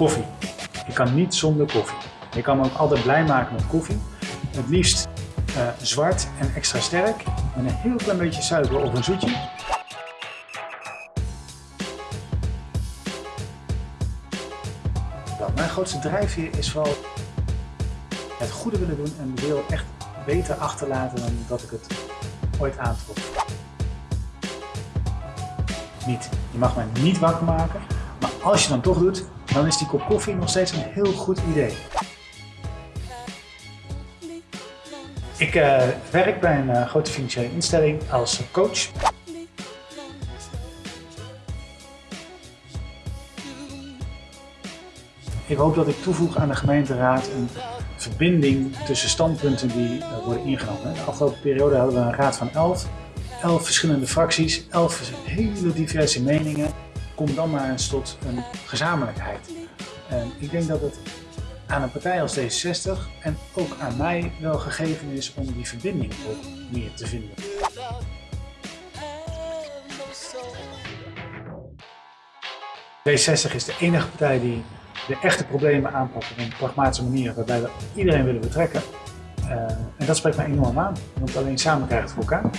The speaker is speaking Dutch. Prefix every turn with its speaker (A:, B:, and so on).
A: koffie. Je kan niet zonder koffie. Je kan me ook altijd blij maken met koffie. Het liefst uh, zwart en extra sterk. Met een heel klein beetje suiker of een zoetje. Mijn grootste drijfveer is vooral het goede willen doen en de wereld echt beter achterlaten dan dat ik het ooit aantrok. Niet. Je mag mij niet wakker maken, maar als je dan toch doet, dan is die kop koffie nog steeds een heel goed idee. Ik uh, werk bij een uh, grote financiële instelling als coach. Ik hoop dat ik toevoeg aan de gemeenteraad een verbinding tussen standpunten die worden ingenomen. De afgelopen periode hadden we een raad van 11, 11 verschillende fracties, 11 hele diverse meningen. Kom dan maar eens tot een gezamenlijkheid. En ik denk dat het aan een partij als D66 en ook aan mij wel gegeven is om die verbinding ook meer te vinden. D60 is de enige partij die de echte problemen aanpakt op een pragmatische manier waarbij we iedereen willen betrekken. Uh, en dat spreekt mij enorm aan, want alleen samen krijgen het voor elkaar.